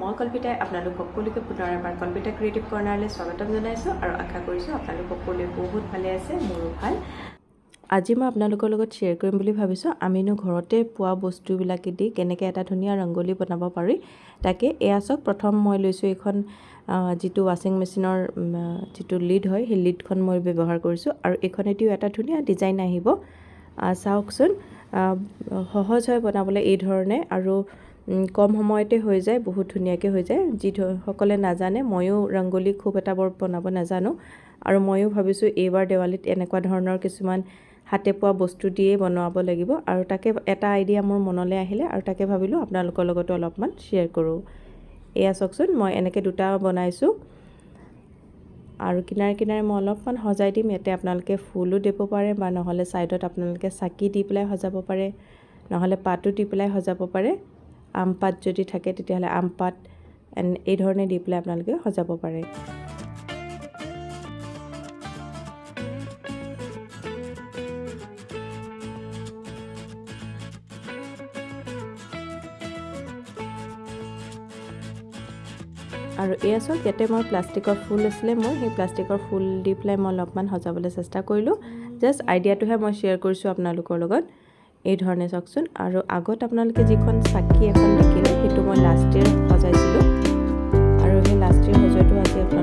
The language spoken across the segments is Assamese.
মই কল্পিতাই আপোনালোক সকলোকে পুনৰ এবাৰ কল্পিতা ক্ৰিয়েটিভ কৰ্ণাৰলৈ স্বাগতম জনাইছোঁ আৰু আশা কৰিছোঁ আপোনালোক সকলোৱে বহুত ভালে আছে মোৰো ভাল। আজি মই আপোনালোকৰ লগত শ্বেয়াৰ কৰিম বুলি ভাবিছোঁ। আমিনো ঘৰতে পোৱা বস্তুবিলাকেদি কেনেকৈ এটা ধুনীয়া ৰংগলী বনাব পাৰি তাকে এয়া চাওক প্ৰথম মই লৈছোঁ এইখন যিটো ৱাশ্বিং মেচিনৰ যিটো লিড হয় সেই লিডখন মই ব্যৱহাৰ কৰিছোঁ আৰু এইখনেদিও এটা ধুনীয়া ডিজাইন আহিব। আহ, চাওকচোন সহজ হয় বনাবলৈ এই ধৰণে আৰু কম সময়তে হৈ যায় বহুত ধুনীয়াকৈ হৈ যায়। যি সকলে নাজানে ময়ো ৰংগলী খুব এটা বৰ বনাব নাজানো আৰু ময়ো ভাবিছোঁ এইবাৰ দেৱালীত এনেকুৱা ধৰণৰ কিছুমান হাতে পোৱা বস্তু দিয়েই বনাব লাগিব আৰু তাকে এটা আইডিয়া মোৰ মনলৈ আহিলে আৰু তাকে ভাবিলোঁ আপোনালোকৰ লগতো অলপমান শ্বেয়াৰ কৰোঁ। এয়া চাওকচোন মই এনেকৈ দুটা বনাইছোঁ আৰু কিনাৰে কিনাৰে মই অলপমান সজাই দিম ইয়াতে আপোনালোকে ফুলো দিব পাৰে বা নহ'লে ছাইডত আপোনালোকে চাকি দি পেলাই সজাব পাৰে নহ'লে পাতো দি পেলাই সজাব পাৰে। আম পাত যদি থাকে তেতিয়াহ'লে আম পাত এন- এই ধৰণে দি পেলাই আপোনালোকে সজাব পাৰে। আৰু এয়া চাওক ইয়াতে মই প্লাষ্টিকৰ ফুল আছিলে মোৰ। সেই প্লাষ্টিকৰ ফুল দি পেলাই মই অলপমান সজাবলৈ চেষ্টা কৰিলোঁ। জাষ্ট আইডিয়াটোহে মই শ্বেয়াৰ কৰিছোঁ আপোনালোকৰ লগত। এই ধৰণে চাওকচোন। আৰু আগত আপোনালোকে যিখন চাকি এখন দেখিলে সেইটো মই লাষ্ট ইয়েৰ সজাইছিলোঁ। আৰু সেই লাষ্ট ইয়েৰ সজোৱাটো আজি আপোনালোকৰ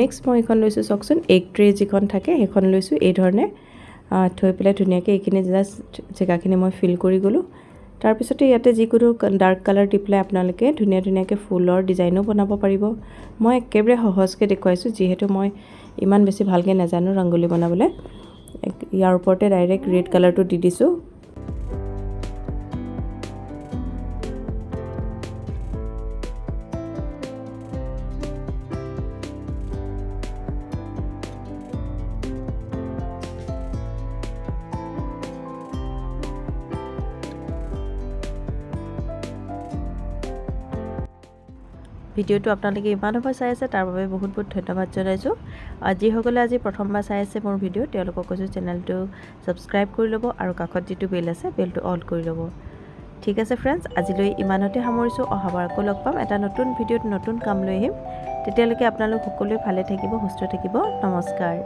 নেক্সট মই এইখন লৈছোঁ চাওকচোন। এগ ট্ৰে যিখন থাকে সেইখন লৈছোঁ। এই ধৰণে আহ, থৈ পেলাই ধুনীয়াকৈ এইখিনি জাষ্ট জেগাখিনি মই ফিল কৰি গ'লোঁ। তাৰপিছতে ইয়াতে যিকোনো ডাৰ্ক কালাৰ দি পেলাই আপোনালোকে ধুনীয়া ধুনীয়াকৈ ফুলৰ ডিজাইনো বনাব পাৰিব। মই একেবাৰে সহজকৈ দেখুৱাইছোঁ যিহেতু মই ইমান বেছি ভালকৈ নাজানো ৰংগলী বনাবলৈ। ইয়াৰ ওপৰতে ডাইৰেক্ট ৰেড কালাৰটো দি দিছোঁ। ভিডিঅ'টো আপোনালোকে ইমান সময় চাই আছে তাৰ বাবে বহুত বহুত ধন্যবাদ জনাইছোঁ। যিসকলে আজি প্ৰথমবাৰ চাই আছে মোৰ ভিডিঅ' তেওঁলোকক কৈছোঁ চেনেলটো ছাবস্ক্ৰাইব কৰি ল'ব আৰু কাষত যিটো বেল আছে বেলটো অল কৰি ল'ব। ঠিক আছে ফ্ৰেণ্ডছ আজিলৈ ইমানতে সামৰিছোঁ। অহাবাৰ আকৌ লগ পাম। এটা নতুন ভিডিঅ'ত নতুন কাম লৈ আহিম। তেতিয়ালৈকে আপোনালোক সকলোৱে ভালে থাকিব সুস্থ থাকিব। নমস্কাৰ।